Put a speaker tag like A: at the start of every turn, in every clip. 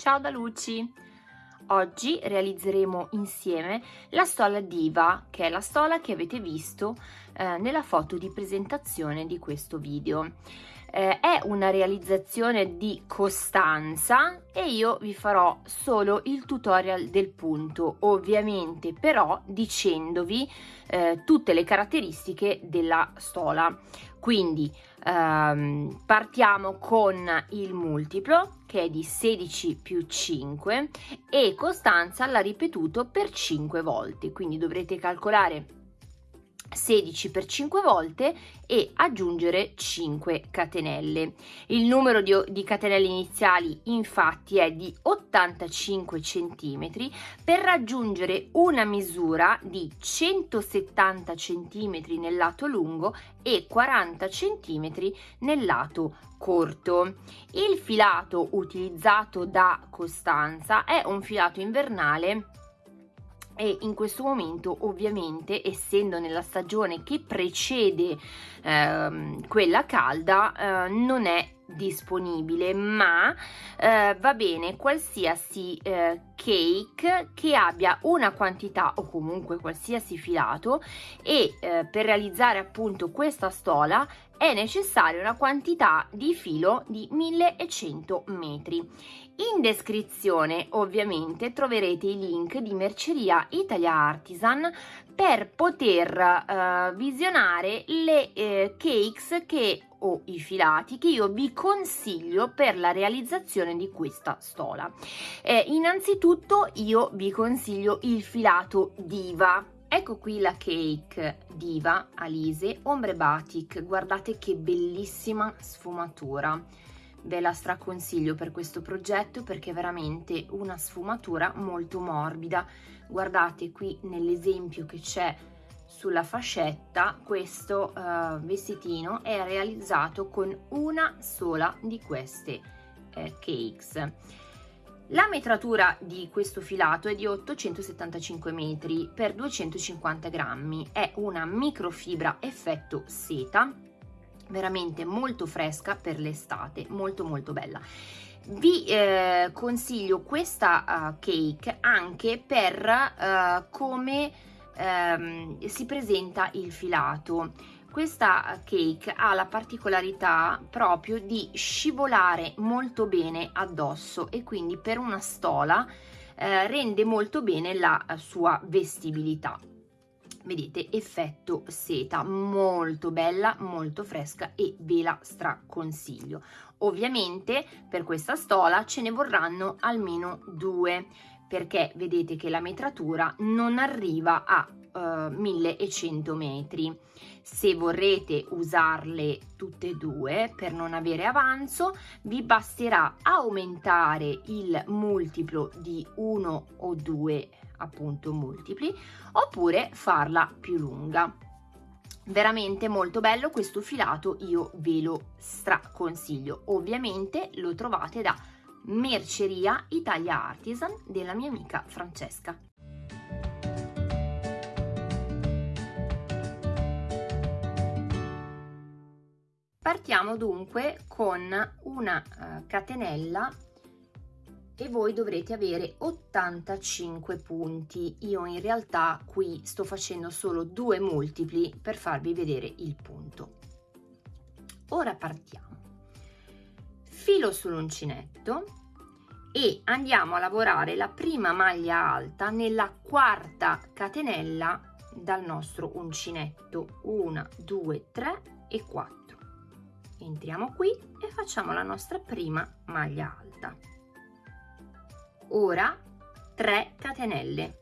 A: Ciao da Luci! Oggi realizzeremo insieme la stola Diva, che è la stola che avete visto eh, nella foto di presentazione di questo video. Eh, è una realizzazione di Costanza e io vi farò solo il tutorial del punto, ovviamente però dicendovi eh, tutte le caratteristiche della stola. Quindi ehm, partiamo con il multiplo che è di 16 più 5 e Costanza l'ha ripetuto per 5 volte, quindi dovrete calcolare 16 per 5 volte e aggiungere 5 catenelle. Il numero di, di, catenelle iniziali infatti è di 85 cm per raggiungere una misura di 170 cm nel lato lungo e 40 cm nel lato corto. Il filato utilizzato da Costanza è un filato invernale e in questo momento ovviamente essendo nella stagione che precede ehm, quella calda eh, non è disponibile ma eh, va bene qualsiasi eh, cake che abbia una quantità o comunque qualsiasi filato e eh, per realizzare appunto questa stola è necessaria una quantità di filo di 1100 metri. In descrizione ovviamente troverete i link di Merceria Italia Artisan per poter uh, visionare le uh, cakes che o i filati che io vi consiglio per la realizzazione di questa stola. Eh, innanzitutto io vi consiglio il filato Diva Ecco qui la cake Diva Alise Ombre Batik, guardate che bellissima sfumatura. Ve la straconsiglio per questo progetto perché è veramente una sfumatura molto morbida. Guardate qui nell'esempio che c'è sulla fascetta, questo uh, vestitino è realizzato con una sola di queste eh, cakes la metratura di questo filato è di 875 metri per 250 grammi, è una microfibra effetto seta, veramente molto fresca per l'estate, molto molto bella. Vi eh, consiglio questa uh, cake anche per uh, come um, si presenta il filato. Questa cake ha la particolarità proprio di scivolare molto bene addosso e quindi per una stola eh, rende molto bene la sua vestibilità. Vedete effetto seta molto bella molto fresca e ve la straconsiglio ovviamente per questa stola ce ne vorranno almeno due perché vedete che la metratura non arriva a uh, 1100 metri. Se vorrete usarle tutte e due per non avere avanzo vi basterà aumentare il multiplo di uno o due appunto multipli oppure farla più lunga veramente molto bello questo filato io ve lo straconsiglio. Ovviamente lo trovate da merceria Italia Artisan della mia amica Francesca. Partiamo dunque con una uh, catenella e voi dovrete avere 85 punti. Io in realtà qui sto facendo solo due multipli per farvi vedere il punto. Ora partiamo. Filo sull'uncinetto e andiamo a lavorare la prima maglia alta nella quarta catenella dal nostro uncinetto. 1, 2, 3 e 4 entriamo qui e facciamo la nostra prima maglia alta ora 3 catenelle.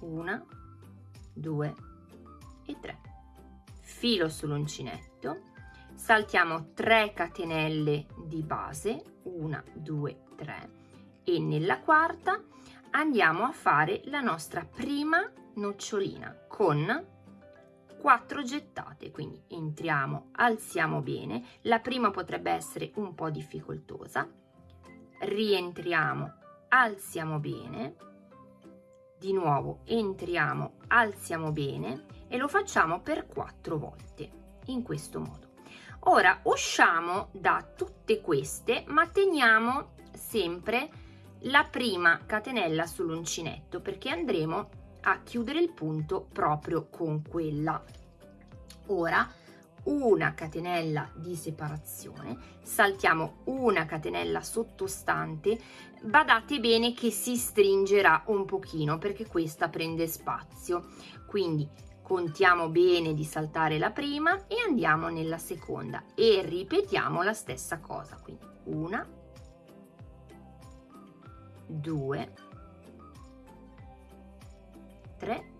A: 1 2 e 3 filo sull'uncinetto. Saltiamo 3 catenelle di base. 1 2 3 e nella quarta andiamo a fare la nostra prima nocciolina con 4 gettate. Quindi entriamo alziamo bene. La prima potrebbe essere un po difficoltosa. Rientriamo alziamo bene. Di nuovo entriamo alziamo bene e lo facciamo per quattro volte in questo modo. Ora usciamo da tutte queste ma teniamo sempre la prima catenella sull'uncinetto perché andremo a chiudere il punto proprio con quella. Ora una catenella di separazione saltiamo una catenella sottostante badate bene che si stringerà un pochino perché questa prende spazio. Quindi contiamo bene di saltare la prima e andiamo nella seconda e ripetiamo la stessa cosa. Quindi una due tre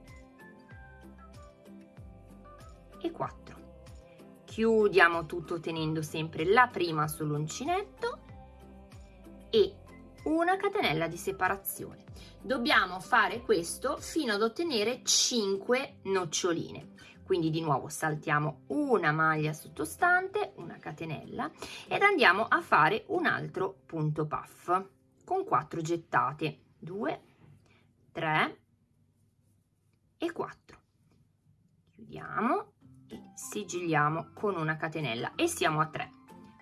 A: e 4 chiudiamo tutto tenendo sempre la prima sull'uncinetto e una catenella di separazione. Dobbiamo fare questo fino ad ottenere 5 noccioline. Quindi di nuovo saltiamo una maglia sottostante una catenella ed andiamo a fare un altro punto puff con 4 gettate. 2 3 e 4 chiudiamo sigilliamo con una catenella e siamo a 3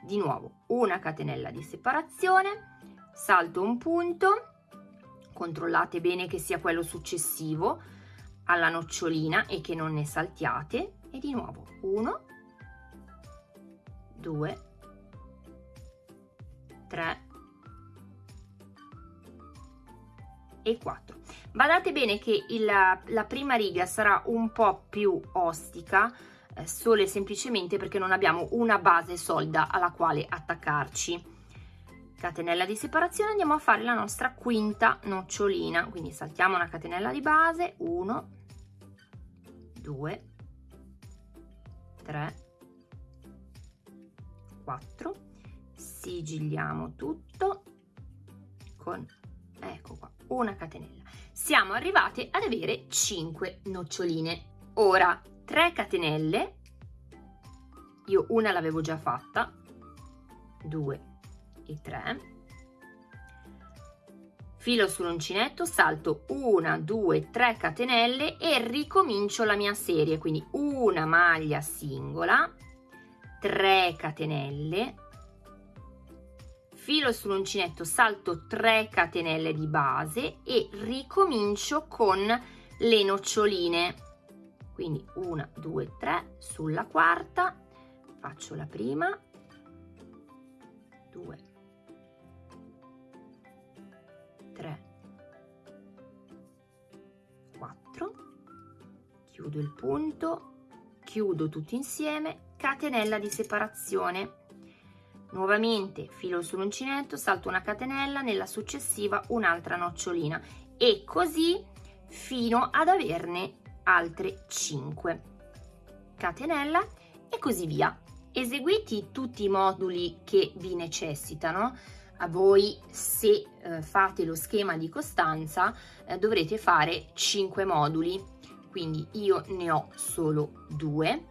A: di nuovo una catenella di separazione salto un punto controllate bene che sia quello successivo alla nocciolina e che non ne saltiate e di nuovo 1 2 3 e 4 badate bene che il, la prima riga sarà un po più ostica solo e semplicemente perché non abbiamo una base solida alla quale attaccarci. Catenella di separazione andiamo a fare la nostra quinta nocciolina. Quindi saltiamo una catenella di base 1 2 3 4 sigilliamo tutto con ecco qua una catenella. Siamo arrivate ad avere 5 noccioline. Ora 3 catenelle. Io una l'avevo già fatta. 2 e 3 filo sull'uncinetto salto 1 2 3 catenelle e ricomincio la mia serie. Quindi una maglia singola 3 catenelle. Filo sull'uncinetto salto 3 catenelle di base e ricomincio con le noccioline quindi 1 2 3 sulla quarta faccio la prima. 2 3 4 chiudo il punto. Chiudo tutto insieme. Catenella di separazione. Nuovamente filo sull'uncinetto salto una catenella nella successiva un'altra nocciolina. E così fino ad averne altre 5 catenella e così via. Eseguiti tutti i moduli che vi necessitano a voi se eh, fate lo schema di costanza eh, dovrete fare 5 moduli. Quindi io ne ho solo due.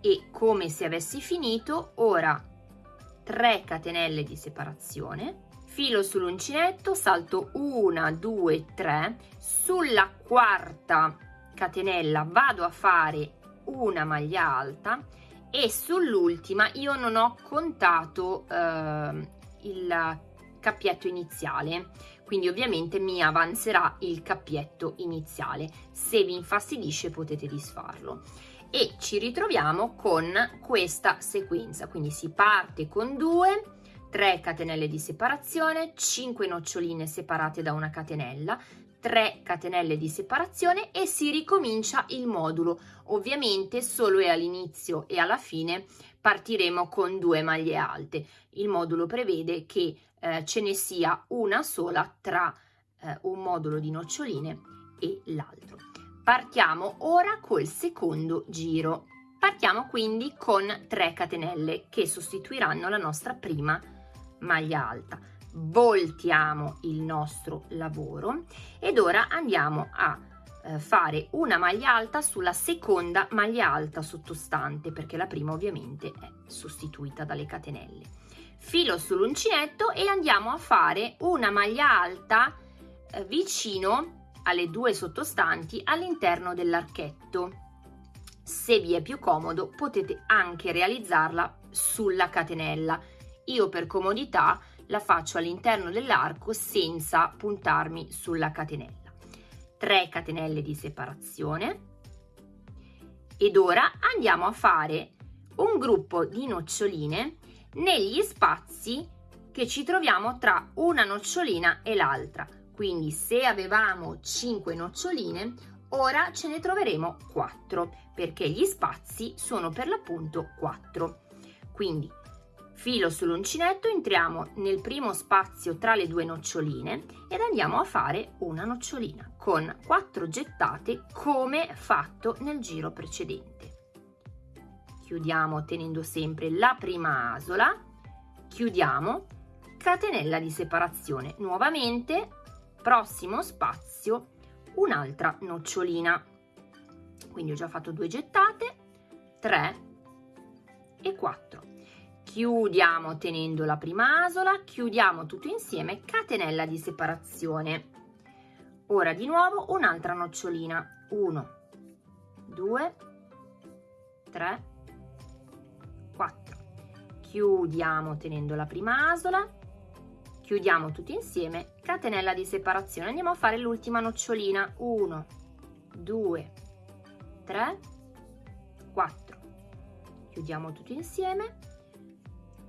A: E come se avessi finito ora 3 catenelle di separazione filo sull'uncinetto salto 1 2 3 sulla quarta catenella vado a fare una maglia alta e sull'ultima io non ho contato eh, il cappietto iniziale. Quindi ovviamente mi avanzerà il cappietto iniziale. Se vi infastidisce potete disfarlo. E ci ritroviamo con questa sequenza. Quindi si parte con 2 3 catenelle di separazione 5 noccioline separate da una catenella 3 catenelle di separazione e si ricomincia il modulo. Ovviamente solo all'inizio e alla fine partiremo con due maglie alte. Il modulo prevede che eh, ce ne sia una sola tra eh, un modulo di noccioline e l'altro. Partiamo ora col secondo giro. Partiamo quindi con 3 catenelle che sostituiranno la nostra prima maglia alta. Voltiamo il nostro lavoro ed ora andiamo a eh, fare una maglia alta sulla seconda maglia alta sottostante perché la prima ovviamente è sostituita dalle catenelle. Filo sull'uncinetto e andiamo a fare una maglia alta eh, vicino alle due sottostanti all'interno dell'archetto. Se vi è più comodo potete anche realizzarla sulla catenella. Io per comodità la faccio all'interno dell'arco senza puntarmi sulla catenella. 3 catenelle di separazione ed ora andiamo a fare un gruppo di noccioline negli spazi che ci troviamo tra una nocciolina e l'altra. Quindi se avevamo 5 noccioline, ora ce ne troveremo 4 perché gli spazi sono per l'appunto 4. Quindi filo sull'uncinetto, entriamo nel primo spazio tra le due noccioline ed andiamo a fare una nocciolina con 4 gettate come fatto nel giro precedente. Chiudiamo tenendo sempre la prima asola, chiudiamo, catenella di separazione, nuovamente, prossimo spazio, un'altra nocciolina. Quindi ho già fatto due gettate, 3 e 4 chiudiamo tenendo la prima asola, chiudiamo tutto insieme, catenella di separazione. Ora di nuovo un'altra nocciolina, 1, 2, 3, 4. Chiudiamo tenendo la prima asola, chiudiamo tutto insieme, catenella di separazione. Andiamo a fare l'ultima nocciolina, 1, 2, 3, 4. Chiudiamo tutto insieme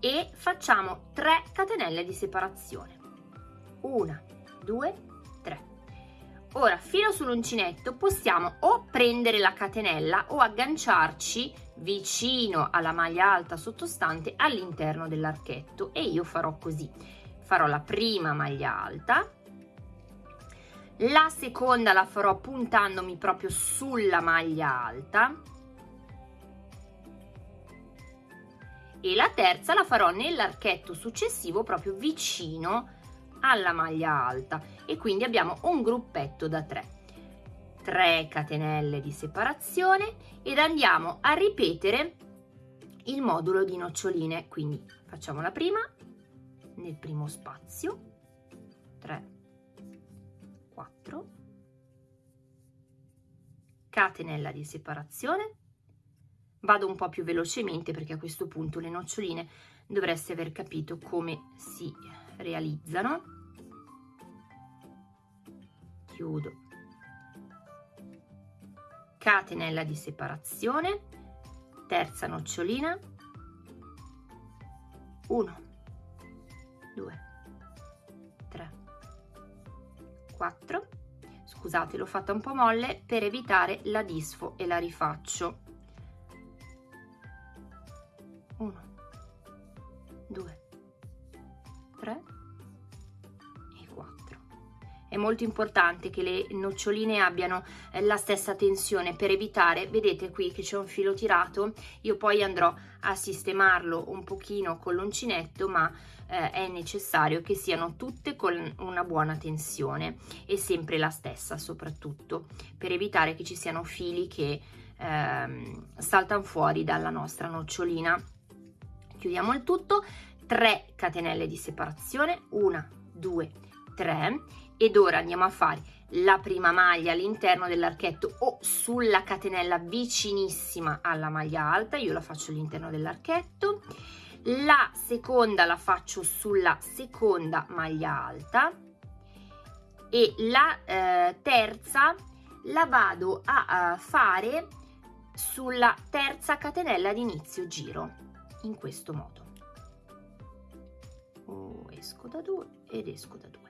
A: e facciamo 3 catenelle di separazione. 1, 2, 3. Ora, filo sull'uncinetto, possiamo o prendere la catenella o agganciarci vicino alla maglia alta sottostante all'interno dell'archetto e io farò così. Farò la prima maglia alta, la seconda la farò puntandomi proprio sulla maglia alta, e la terza la farò nell'archetto successivo proprio vicino alla maglia alta. E quindi abbiamo un gruppetto da 3 3 catenelle di separazione ed andiamo a ripetere il modulo di noccioline. Quindi facciamo la prima nel primo spazio. 3 4 catenella di separazione Vado un po' più velocemente perché a questo punto le noccioline dovreste aver capito come si realizzano. Chiudo. Catenella di separazione, terza nocciolina, 1, 2, 3, 4. Scusate, l'ho fatta un po' molle per evitare la disfo e la rifaccio. È molto importante che le noccioline abbiano eh, la stessa tensione. Per evitare vedete qui che c'è un filo tirato io poi andrò a sistemarlo un pochino con l'uncinetto ma eh, è necessario che siano tutte con una buona tensione e sempre la stessa soprattutto per evitare che ci siano fili che ehm, saltano fuori dalla nostra nocciolina. Chiudiamo il tutto. 3 catenelle di separazione. 1 2 3 ed ora andiamo a fare la prima maglia all'interno dell'archetto o sulla catenella vicinissima alla maglia alta io la faccio all'interno dell'archetto la seconda la faccio sulla seconda maglia alta e la eh, terza la vado a, a fare sulla terza catenella di inizio giro in questo modo. Oh, esco da due ed esco da due.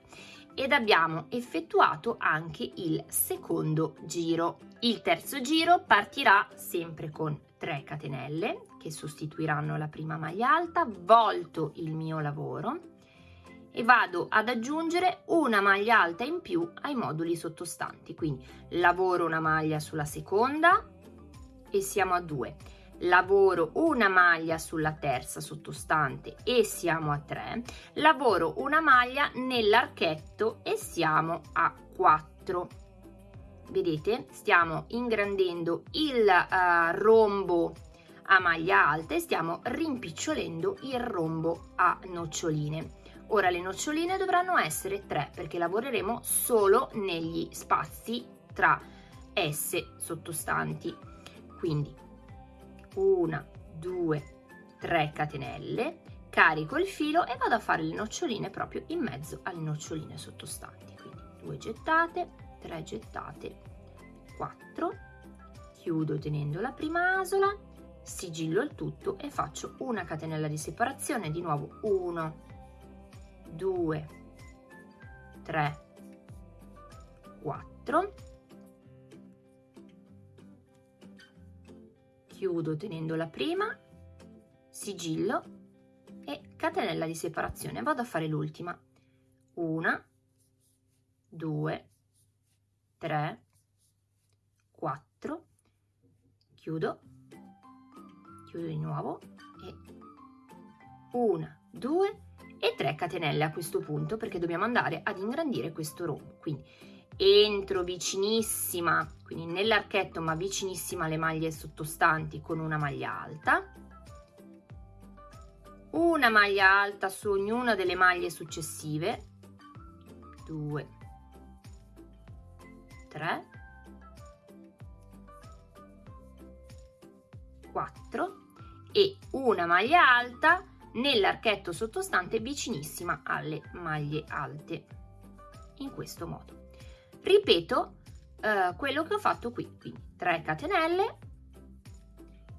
A: Ed abbiamo effettuato anche il secondo giro. Il terzo giro partirà sempre con 3 catenelle che sostituiranno la prima maglia alta, volto il mio lavoro e vado ad aggiungere una maglia alta in più ai moduli sottostanti. Quindi lavoro una maglia sulla seconda e siamo a 2 lavoro una maglia sulla terza sottostante e siamo a 3 lavoro una maglia nell'archetto e siamo a 4 vedete? Stiamo ingrandendo il uh, rombo a maglia alta e stiamo rimpicciolendo il rombo a noccioline. Ora le noccioline dovranno essere 3 perché lavoreremo solo negli spazi tra esse sottostanti. Quindi una, due, tre catenelle, carico il filo e vado a fare le noccioline proprio in mezzo alle noccioline sottostanti, quindi due gettate, tre gettate, quattro, chiudo tenendo la prima asola, sigillo il tutto e faccio una catenella di separazione, di nuovo 1, 2, 3, 4, chiudo tenendo la prima, sigillo e catenella di separazione. Vado a fare l'ultima. Una, due, tre, quattro, chiudo, chiudo di nuovo e una, due e tre catenelle a questo punto perché dobbiamo andare ad ingrandire questo rombo. Quindi entro vicinissima, quindi nell'archetto ma vicinissima alle maglie sottostanti con una maglia alta, una maglia alta su ognuna delle maglie successive, 2, 3, 4 e una maglia alta nell'archetto sottostante vicinissima alle maglie alte, in questo modo. Ripeto eh, quello che ho fatto qui quindi 3 catenelle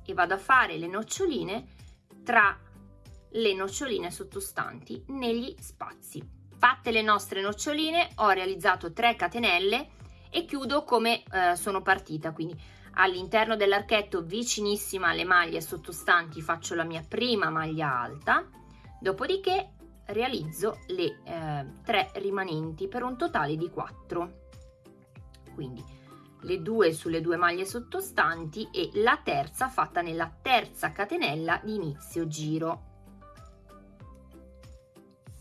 A: e vado a fare le noccioline tra le noccioline sottostanti negli spazi. Fatte le nostre noccioline ho realizzato 3 catenelle e chiudo come eh, sono partita. Quindi all'interno dell'archetto vicinissima alle maglie sottostanti faccio la mia prima maglia alta. Dopodiché realizzo le eh, tre rimanenti per un totale di 4 quindi le due sulle due maglie sottostanti e la terza fatta nella terza catenella di inizio giro.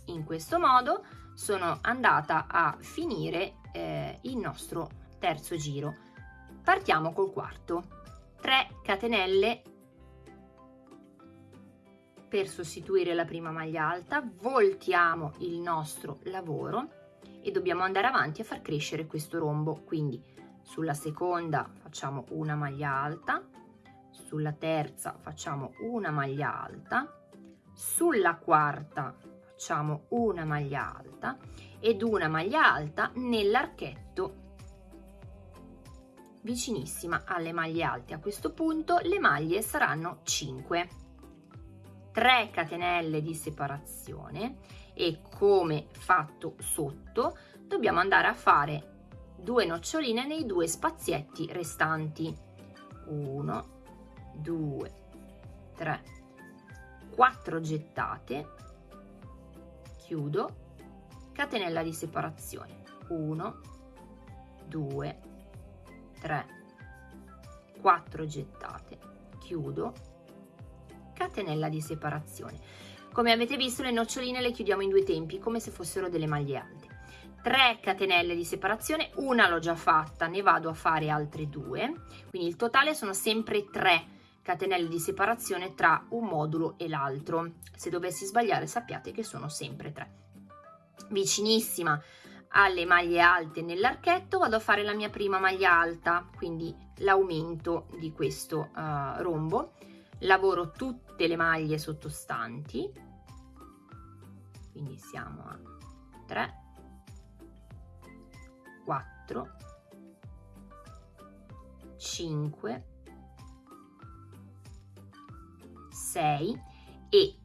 A: In questo modo sono andata a finire eh, il nostro terzo giro. Partiamo col quarto. 3 catenelle per sostituire la prima maglia alta, voltiamo il nostro lavoro e dobbiamo andare avanti a far crescere questo rombo. Quindi sulla seconda facciamo una maglia alta sulla terza facciamo una maglia alta sulla quarta facciamo una maglia alta ed una maglia alta nell'archetto vicinissima alle maglie alte. A questo punto le maglie saranno 5 3 catenelle di separazione e come fatto sotto dobbiamo andare a fare due noccioline nei due spazietti restanti. 1 2 3 4 gettate. Chiudo. Catenella di separazione. 1 2 3 4 gettate. Chiudo. Catenella di separazione come avete visto le noccioline le chiudiamo in due tempi come se fossero delle maglie alte. 3 catenelle di separazione, una l'ho già fatta, ne vado a fare altre due, quindi il totale sono sempre 3 catenelle di separazione tra un modulo e l'altro. Se dovessi sbagliare sappiate che sono sempre 3. Vicinissima alle maglie alte nell'archetto vado a fare la mia prima maglia alta, quindi l'aumento di questo uh, rombo. Lavoro tutte le maglie sottostanti. Quindi siamo a 3 4 5 6 e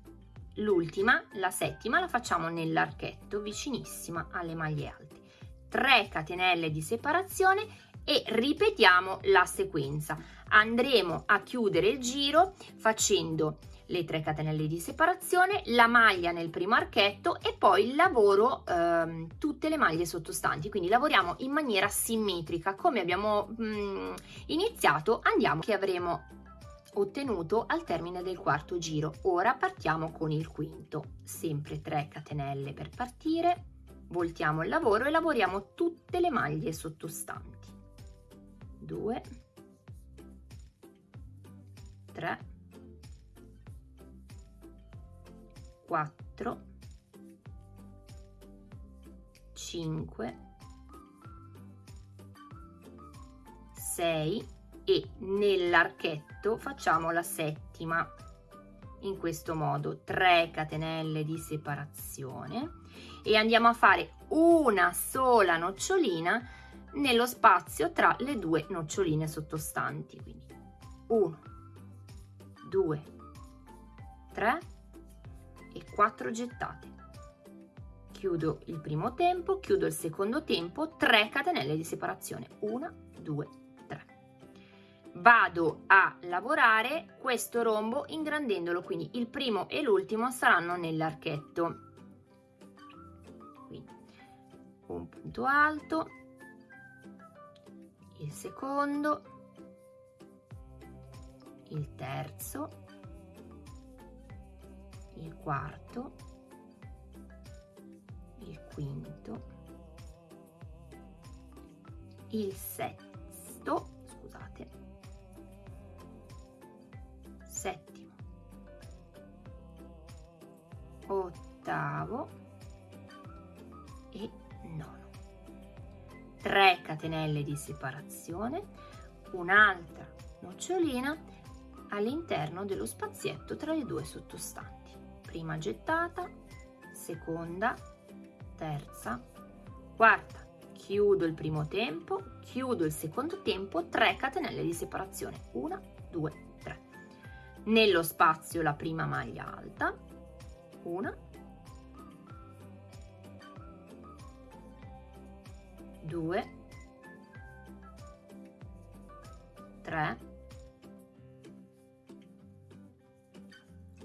A: l'ultima la settima la facciamo nell'archetto vicinissima alle maglie alte. 3 catenelle di separazione e ripetiamo la sequenza andremo a chiudere il giro facendo le 3 catenelle di separazione, la maglia nel primo archetto e poi lavoro ehm, tutte le maglie sottostanti, quindi lavoriamo in maniera simmetrica. Come abbiamo mh, mm, iniziato andiamo che avremo ottenuto al termine del quarto giro. Ora partiamo con il quinto, sempre 3 catenelle per partire, voltiamo il lavoro e lavoriamo tutte le maglie sottostanti. 2 3 4 5 6 e nell'archetto facciamo la settima in questo modo. 3 catenelle di separazione e andiamo a fare una sola nocciolina nello spazio tra le due noccioline sottostanti quindi 1 2 3 e 4 gettate. Chiudo il primo tempo chiudo il secondo tempo 3 catenelle di separazione 1 2 3 vado a lavorare questo rombo ingrandendolo quindi il primo e l'ultimo saranno nell'archetto. Un punto alto il secondo il terzo il quarto il quinto il sesto scusate settimo ottavo 3 catenelle di separazione un'altra nocciolina all'interno dello spazietto tra le due sottostanti. Prima gettata seconda terza quarta. Chiudo il primo tempo chiudo il secondo tempo 3 catenelle di separazione. 1 2 3 nello spazio la prima maglia alta. Una due tre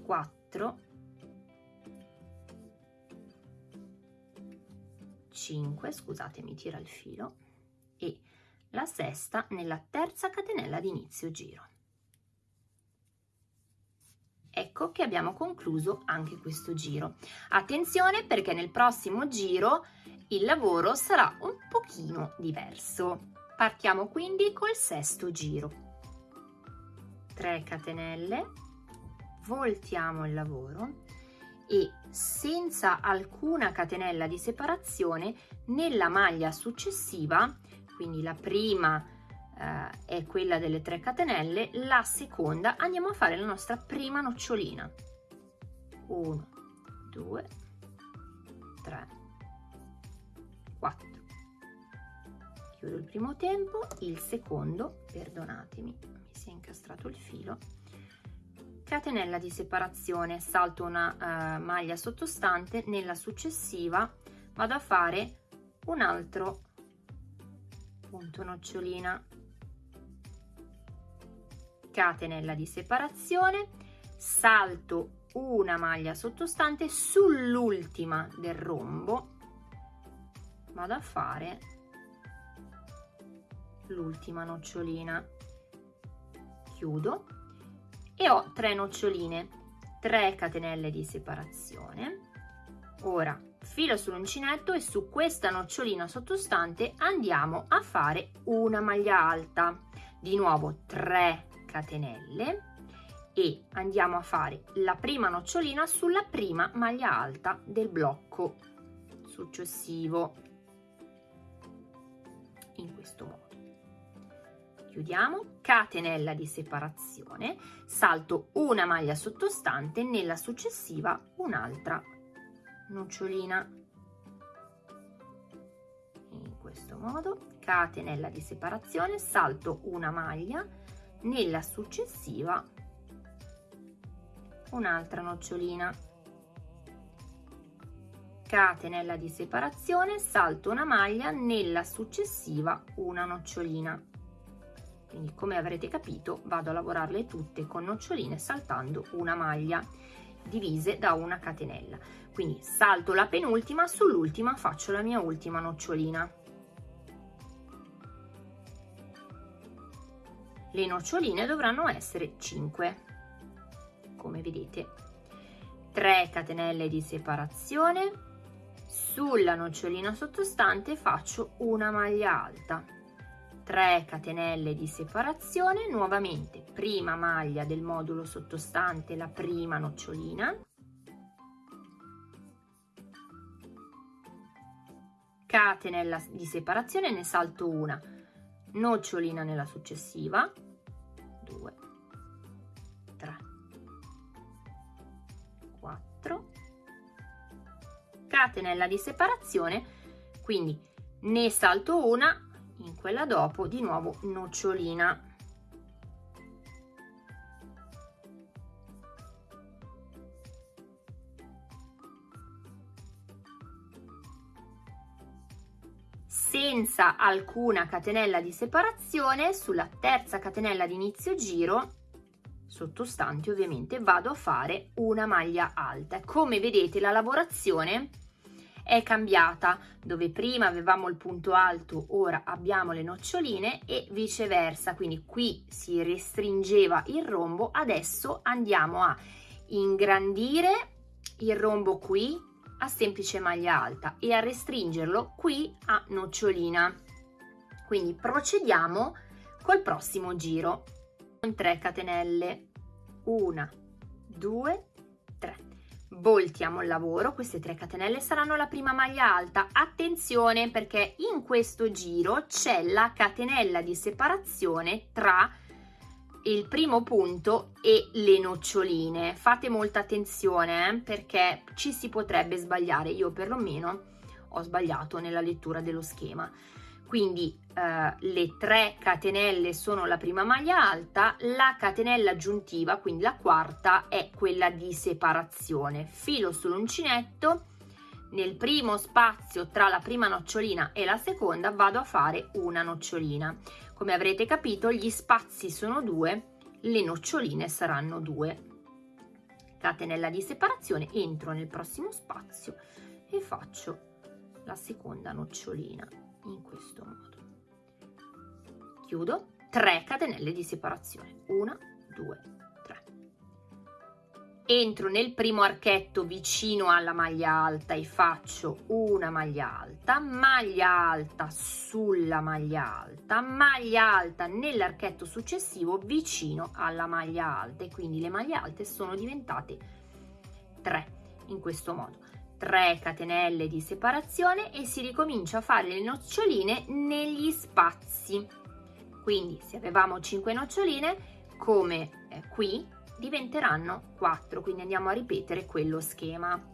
A: quattro cinque scusate mi tira il filo e la sesta nella terza catenella di inizio giro ecco che abbiamo concluso anche questo giro. Attenzione perché nel prossimo giro il lavoro sarà un pochino diverso. Partiamo quindi col sesto giro. 3 catenelle voltiamo il lavoro e senza alcuna catenella di separazione nella maglia successiva quindi la prima eh, è quella delle 3 catenelle, la seconda andiamo a fare la nostra prima nocciolina. 1, 2, 3, 4. Chiudo il primo tempo, il secondo, perdonatemi, mi si è incastrato il filo, catenella di separazione, salto una uh, maglia sottostante, nella successiva vado a fare un altro punto nocciolina catenella di separazione salto una maglia sottostante sull'ultima del rombo. Vado a fare l'ultima nocciolina. Chiudo e ho tre noccioline 3 catenelle di separazione. Ora filo sull'uncinetto e su questa nocciolina sottostante andiamo a fare una maglia alta. Di nuovo 3 catenelle e andiamo a fare la prima nocciolina sulla prima maglia alta del blocco successivo. In questo modo. Chiudiamo. Catenella di separazione. Salto una maglia sottostante nella successiva un'altra nocciolina. In questo modo. Catenella di separazione. Salto una maglia nella successiva un'altra nocciolina. Catenella di separazione salto una maglia nella successiva una nocciolina. Quindi come avrete capito vado a lavorarle tutte con noccioline saltando una maglia divise da una catenella. Quindi salto la penultima sull'ultima faccio la mia ultima nocciolina le noccioline dovranno essere 5 come vedete 3 catenelle di separazione. Sulla nocciolina sottostante faccio una maglia alta. 3 catenelle di separazione nuovamente prima maglia del modulo sottostante la prima nocciolina. Catenella di separazione ne salto una. Nocciolina nella successiva 2 3 4 catenella di separazione quindi ne salto una in quella dopo di nuovo nocciolina senza alcuna catenella di separazione sulla terza catenella di inizio giro sottostanti ovviamente vado a fare una maglia alta. Come vedete la lavorazione è cambiata. Dove prima avevamo il punto alto ora abbiamo le noccioline e viceversa. Quindi qui si restringeva il rombo. Adesso andiamo a ingrandire il rombo qui a semplice maglia alta e a restringerlo qui a nocciolina. Quindi procediamo col prossimo giro. Con 3 catenelle. 1 2 3 voltiamo il lavoro. Queste 3 catenelle saranno la prima maglia alta. Attenzione perché in questo giro c'è la catenella di separazione tra il primo punto e le noccioline. Fate molta attenzione eh, perché ci si potrebbe sbagliare. Io perlomeno ho sbagliato nella lettura dello schema. Quindi eh, le tre catenelle sono la prima maglia alta la catenella aggiuntiva quindi la quarta è quella di separazione. Filo sull'uncinetto. Nel primo spazio tra la prima nocciolina e la seconda vado a fare una nocciolina come avrete capito gli spazi sono due, le noccioline saranno due. Catenella di separazione, entro nel prossimo spazio e faccio la seconda nocciolina in questo modo. Chiudo, 3 catenelle di separazione, 1, 2, entro nel primo archetto vicino alla maglia alta e faccio una maglia alta, maglia alta sulla maglia alta, maglia alta nell'archetto successivo vicino alla maglia alta e quindi le maglie alte sono diventate 3 in questo modo. 3 catenelle di separazione e si ricomincia a fare le noccioline negli spazi. Quindi se avevamo 5 noccioline come eh, qui diventeranno 4 quindi andiamo a ripetere quello schema.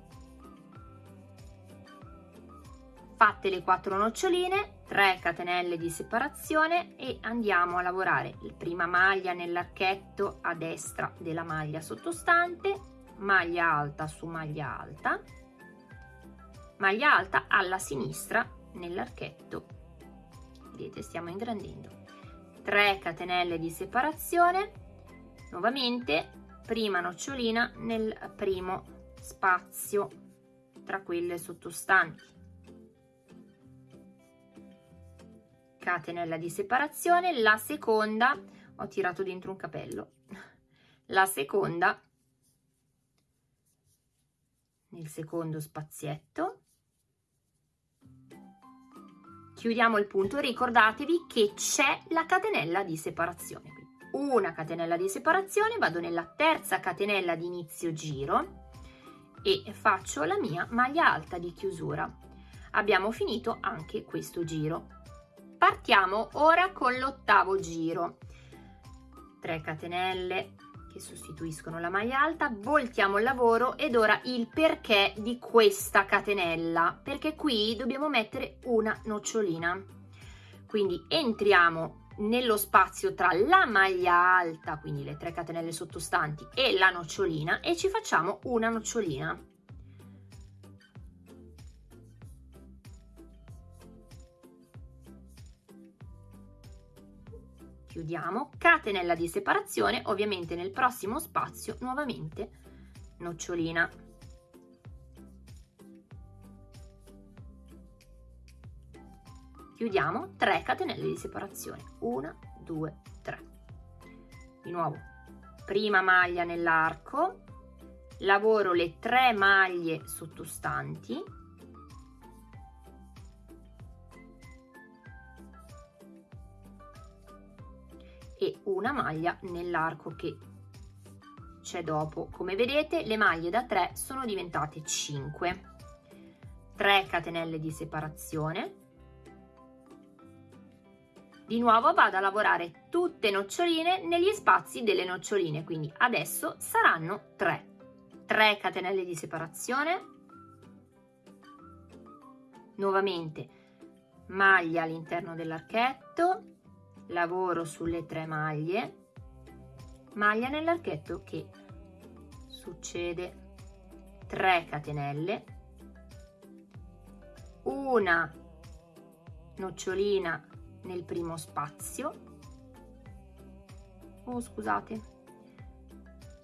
A: Fatte le 4 noccioline 3 catenelle di separazione e andiamo a lavorare la prima maglia nell'archetto a destra della maglia sottostante maglia alta su maglia alta maglia alta alla sinistra nell'archetto. Vedete stiamo ingrandendo. 3 catenelle di separazione nuovamente prima nocciolina nel primo spazio tra quelle sottostanti. Catenella di separazione la seconda ho tirato dentro un capello. La seconda nel secondo spazietto. Chiudiamo il punto. Ricordatevi che c'è la catenella di separazione una catenella di separazione, vado nella terza catenella di inizio giro e faccio la mia maglia alta di chiusura. Abbiamo finito anche questo giro. Partiamo ora con l'ottavo giro. 3 catenelle che sostituiscono la maglia alta, voltiamo il lavoro ed ora il perché di questa catenella, perché qui dobbiamo mettere una nocciolina. Quindi entriamo nello spazio tra la maglia alta, quindi le 3 catenelle sottostanti, e la nocciolina e ci facciamo una nocciolina. Chiudiamo, catenella di separazione, ovviamente nel prossimo spazio nuovamente nocciolina. Chiudiamo 3 catenelle di separazione. 1 2 3 di nuovo prima maglia nell'arco lavoro le 3 maglie sottostanti. E una maglia nell'arco che c'è dopo. Come vedete le maglie da 3 sono diventate 5 3 catenelle di separazione di nuovo vado a lavorare tutte noccioline negli spazi delle noccioline quindi adesso saranno 3 3 catenelle di separazione. Nuovamente maglia all'interno dell'archetto. Lavoro sulle tre maglie. Maglia nell'archetto che succede. 3 catenelle. Una nocciolina nel primo spazio. Oh scusate.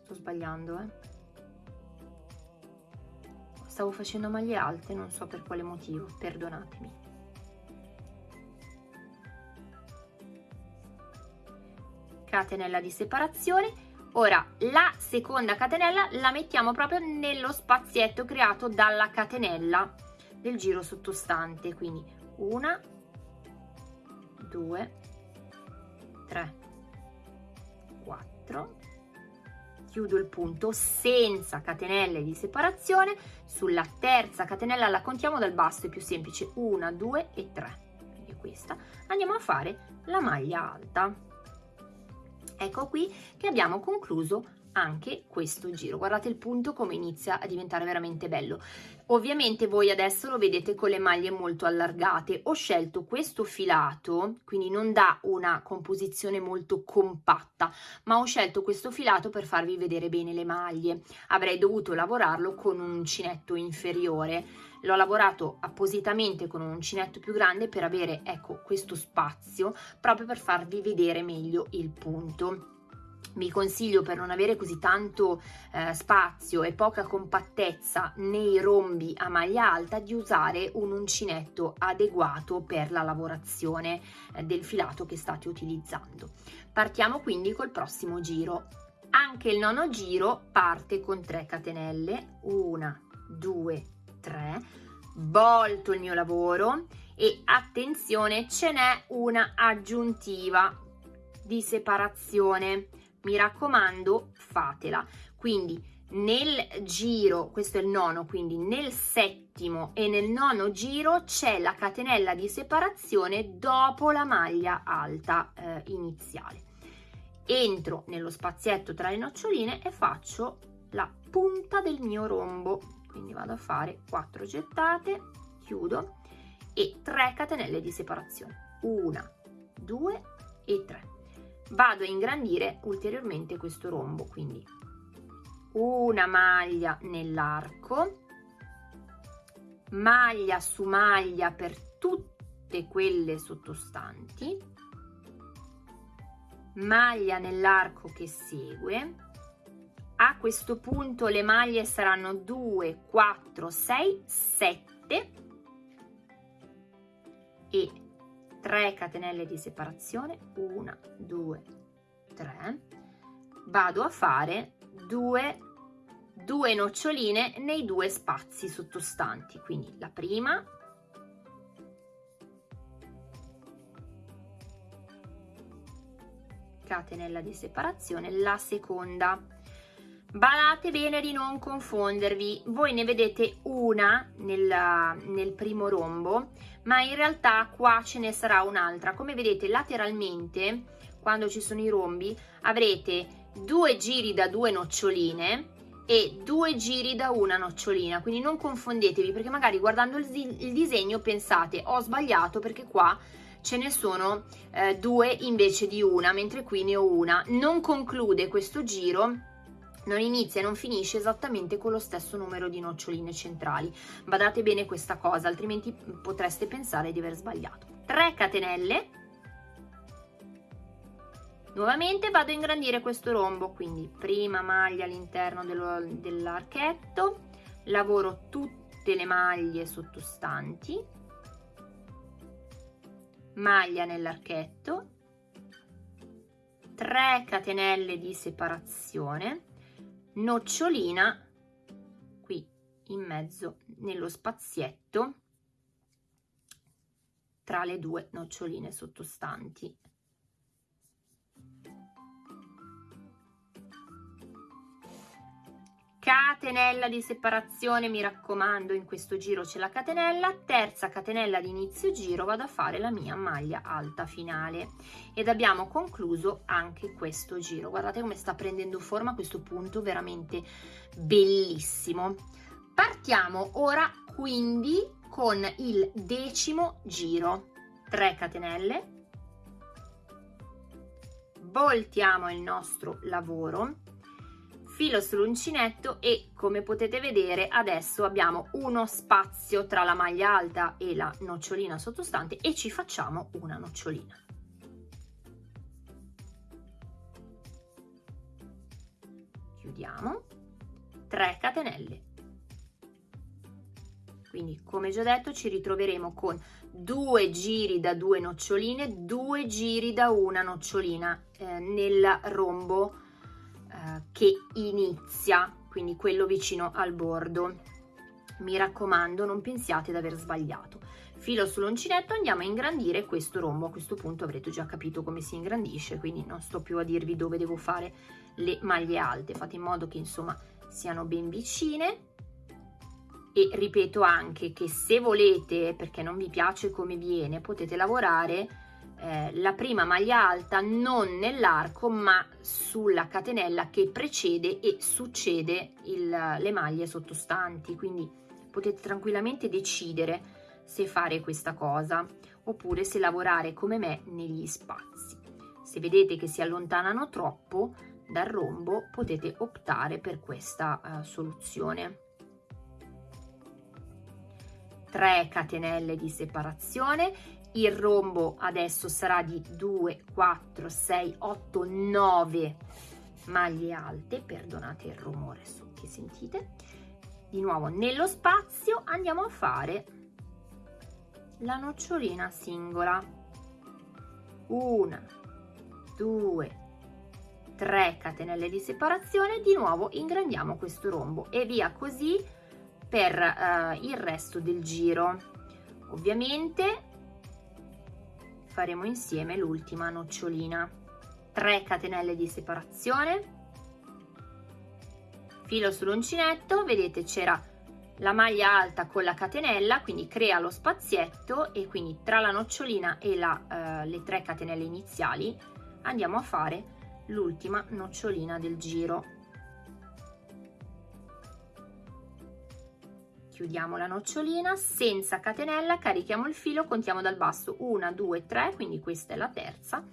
A: Sto sbagliando eh. Stavo facendo maglie alte non so per quale motivo perdonatemi. Catenella di separazione. Ora la seconda catenella la mettiamo proprio nello spazietto creato dalla catenella del giro sottostante quindi una 2 3 4 chiudo il punto senza catenelle di separazione. Sulla terza catenella la contiamo dal basso è più semplice. 1 2 e 3 quindi questa. Andiamo a fare la maglia alta. Ecco qui che abbiamo concluso anche questo giro. Guardate il punto come inizia a diventare veramente bello. Ovviamente voi adesso lo vedete con le maglie molto allargate. Ho scelto questo filato quindi non dà una composizione molto compatta ma ho scelto questo filato per farvi vedere bene le maglie. Avrei dovuto lavorarlo con un uncinetto inferiore. L'ho lavorato appositamente con un uncinetto più grande per avere ecco questo spazio proprio per farvi vedere meglio il punto vi consiglio per non avere così tanto eh, spazio e poca compattezza nei rombi a maglia alta di usare un uncinetto adeguato per la lavorazione eh, del filato che state utilizzando. Partiamo quindi col prossimo giro. Anche il nono giro parte con 3 catenelle, 1, 2, 3, volto il mio lavoro e attenzione ce n'è una aggiuntiva di separazione mi raccomando fatela. Quindi nel giro questo è il nono quindi nel settimo e nel nono giro c'è la catenella di separazione dopo la maglia alta eh, iniziale. Entro nello spazietto tra le noccioline e faccio la punta del mio rombo. Quindi vado a fare 4 gettate chiudo e 3 catenelle di separazione. 1 2 e 3 vado a ingrandire ulteriormente questo rombo quindi una maglia nell'arco maglia su maglia per tutte quelle sottostanti maglia nell'arco che segue. A questo punto le maglie saranno 2 4 6 7 e 3 catenelle di separazione 1 2 3 vado a fare 2 due noccioline nei due spazi sottostanti. Quindi la prima catenella di separazione la seconda Badate bene di non confondervi, voi ne vedete una nel, nel primo rombo, ma in realtà qua ce ne sarà un'altra. Come vedete lateralmente, quando ci sono i rombi, avrete due giri da due noccioline e due giri da una nocciolina, quindi non confondetevi perché magari guardando il, il disegno pensate ho sbagliato perché qua ce ne sono eh, due invece di una, mentre qui ne ho una. Non conclude questo giro non inizia e non finisce esattamente con lo stesso numero di noccioline centrali. Badate bene questa cosa, altrimenti potreste pensare di aver sbagliato. 3 catenelle. Nuovamente vado a ingrandire questo rombo, quindi prima maglia all'interno dell'archetto, lavoro tutte le maglie sottostanti, maglia nell'archetto, 3 catenelle di separazione, nocciolina qui in mezzo nello spazietto tra le due noccioline sottostanti catenella di separazione mi raccomando in questo giro c'è la catenella. Terza catenella di inizio giro vado a fare la mia maglia alta finale. Ed abbiamo concluso anche questo giro. Guardate come sta prendendo forma questo punto veramente bellissimo. Partiamo ora quindi con il decimo giro. 3 catenelle. Voltiamo il nostro lavoro filo sull'uncinetto e come potete vedere adesso abbiamo uno spazio tra la maglia alta e la nocciolina sottostante e ci facciamo una nocciolina. Chiudiamo, 3 catenelle. Quindi come già detto ci ritroveremo con due giri da due noccioline, due giri da una nocciolina eh, nel rombo che inizia, quindi quello vicino al bordo. Mi raccomando, non pensiate di aver sbagliato. Filo sull'uncinetto, andiamo a ingrandire questo rombo. A questo punto avrete già capito come si ingrandisce, quindi non sto più a dirvi dove devo fare le maglie alte. Fate in modo che insomma siano ben vicine e ripeto anche che se volete, perché non vi piace come viene, potete lavorare eh, la prima maglia alta non nell'arco ma sulla catenella che precede e succede il, le maglie sottostanti. Quindi potete tranquillamente decidere se fare questa cosa oppure se lavorare come me negli spazi. Se vedete che si allontanano troppo dal rombo potete optare per questa uh, soluzione. 3 catenelle di separazione il rombo adesso sarà di 2 4 6 8 9 maglie alte. Perdonate il rumore che sentite. Di nuovo nello spazio andiamo a fare la nocciolina singola. Una due 3 catenelle di separazione. Di nuovo ingrandiamo questo rombo e via così per uh, il resto del giro. Ovviamente faremo insieme l'ultima nocciolina. 3 catenelle di separazione. Filo sull'uncinetto vedete c'era la maglia alta con la catenella quindi crea lo spazietto e quindi tra la nocciolina e la, uh, le 3 catenelle iniziali andiamo a fare l'ultima nocciolina del giro chiudiamo la nocciolina senza catenella carichiamo il filo contiamo dal basso. 1 2 3 quindi questa è la terza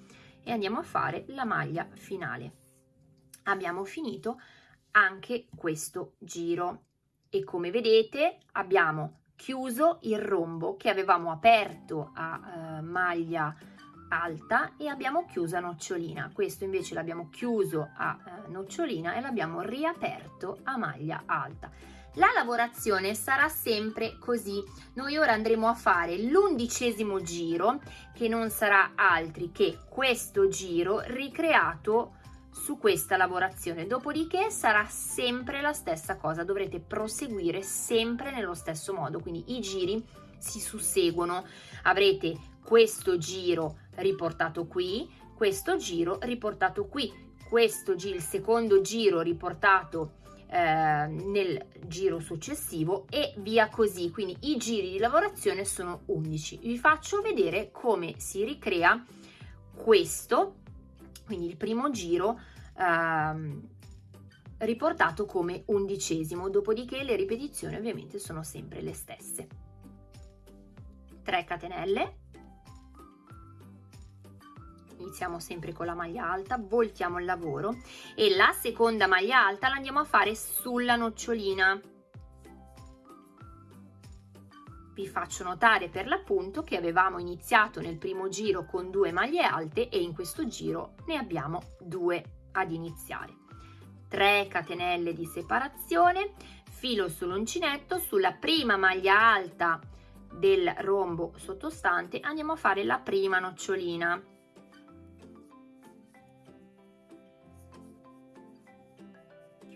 A: e andiamo a fare la maglia finale. Abbiamo finito anche questo giro e come vedete abbiamo chiuso il rombo che avevamo aperto a uh, maglia alta e abbiamo chiuso a nocciolina. Questo invece l'abbiamo chiuso a uh, nocciolina e l'abbiamo riaperto a maglia alta la lavorazione sarà sempre così. Noi ora andremo a fare l'undicesimo giro, che non sarà altri che questo giro ricreato su questa lavorazione. Dopodiché sarà sempre la stessa cosa, dovrete proseguire sempre nello stesso modo, quindi i giri si susseguono. Avrete questo giro riportato qui, questo giro riportato qui, questo giro, il secondo giro riportato eh, nel giro successivo e via così. Quindi i giri di lavorazione sono 11 vi faccio vedere come si ricrea questo quindi il primo giro eh, riportato come undicesimo. Dopodiché le ripetizioni ovviamente sono sempre le stesse. 3 catenelle iniziamo sempre con la maglia alta voltiamo il lavoro e la seconda maglia alta la andiamo a fare sulla nocciolina. Vi faccio notare per l'appunto che avevamo iniziato nel primo giro con due maglie alte e in questo giro ne abbiamo due ad iniziare. 3 catenelle di separazione filo sull'uncinetto sulla prima maglia alta del rombo sottostante andiamo a fare la prima nocciolina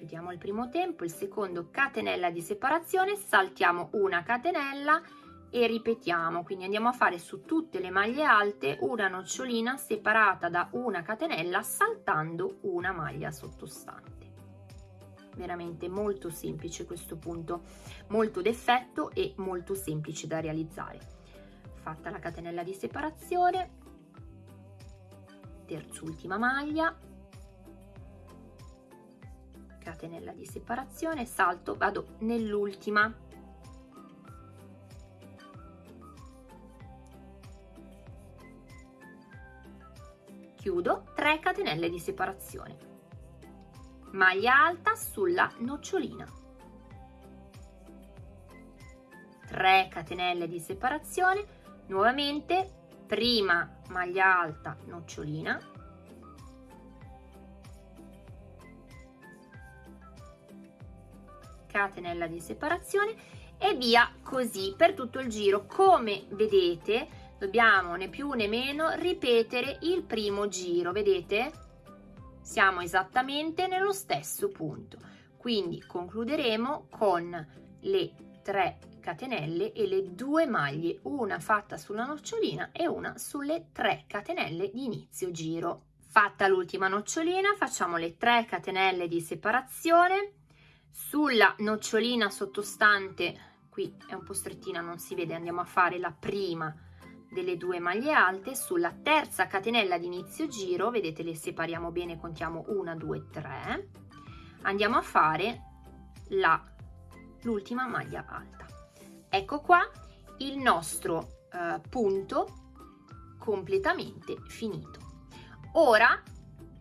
A: chiudiamo il primo tempo, il secondo catenella di separazione, saltiamo una catenella e ripetiamo, quindi andiamo a fare su tutte le maglie alte una nocciolina separata da una catenella saltando una maglia sottostante. veramente molto semplice questo punto molto d'effetto e molto semplice da realizzare. Fatta la catenella di separazione terzultima maglia catenella di separazione salto vado nell'ultima. Chiudo 3 catenelle di separazione maglia alta sulla nocciolina. 3 catenelle di separazione nuovamente prima maglia alta nocciolina catenella di separazione e via così per tutto il giro. Come vedete dobbiamo né più né meno ripetere il primo giro vedete? Siamo esattamente nello stesso punto. Quindi concluderemo con le 3 catenelle e le due maglie una fatta sulla nocciolina e una sulle 3 catenelle di inizio giro. Fatta l'ultima nocciolina facciamo le 3 catenelle di separazione sulla nocciolina sottostante qui è un po' strettina non si vede andiamo a fare la prima delle due maglie alte sulla terza catenella di inizio giro vedete le separiamo bene contiamo una due tre andiamo a fare la l'ultima maglia alta. Ecco qua il nostro eh, punto completamente finito. Ora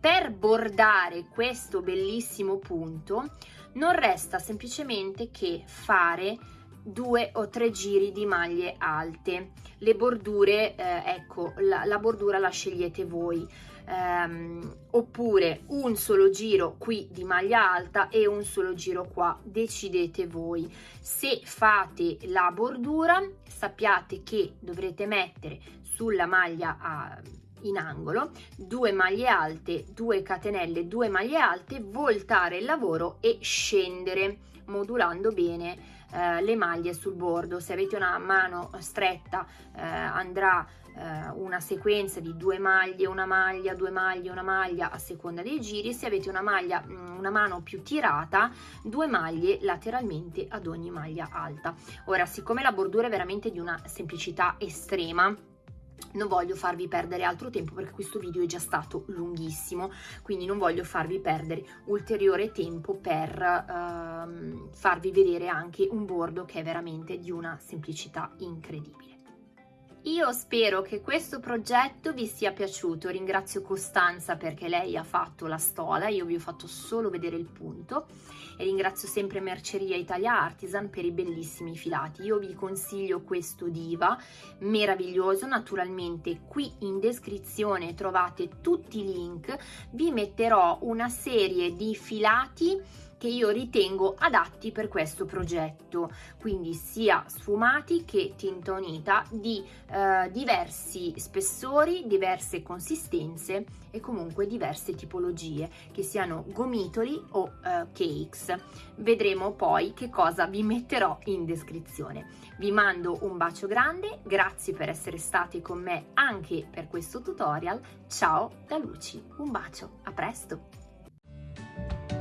A: per bordare questo bellissimo punto non resta semplicemente che fare due o tre giri di maglie alte. Le bordure eh, ecco la, la, bordura la scegliete voi. Ehm, oppure un solo giro qui di maglia alta e un solo giro qua decidete voi. Se fate la bordura sappiate che dovrete mettere sulla maglia a in angolo, due maglie alte, due catenelle, due maglie alte, voltare il lavoro e scendere modulando bene eh, le maglie sul bordo. Se avete una mano stretta eh, andrà eh, una sequenza di due maglie una maglia due maglie una maglia a seconda dei giri. Se avete una maglia mm, una mano più tirata due maglie lateralmente ad ogni maglia alta. Ora siccome la bordura è veramente di una semplicità estrema non voglio farvi perdere altro tempo perché questo video è già stato lunghissimo quindi non voglio farvi perdere ulteriore tempo per ehm, farvi vedere anche un bordo che è veramente di una semplicità incredibile io spero che questo progetto vi sia piaciuto, ringrazio Costanza perché lei ha fatto la stola, io vi ho fatto solo vedere il punto. E ringrazio sempre Merceria Italia Artisan per i bellissimi filati. Io vi consiglio questo Diva, meraviglioso, naturalmente qui in descrizione trovate tutti i link, vi metterò una serie di filati che io ritengo adatti per questo progetto, quindi sia sfumati che tinta unita di eh, diversi spessori, diverse consistenze e comunque diverse tipologie, che siano gomitoli o eh, cakes. Vedremo poi che cosa vi metterò in descrizione. Vi mando un bacio grande, grazie per essere stati con me anche per questo tutorial. Ciao da Luci, un bacio, a presto!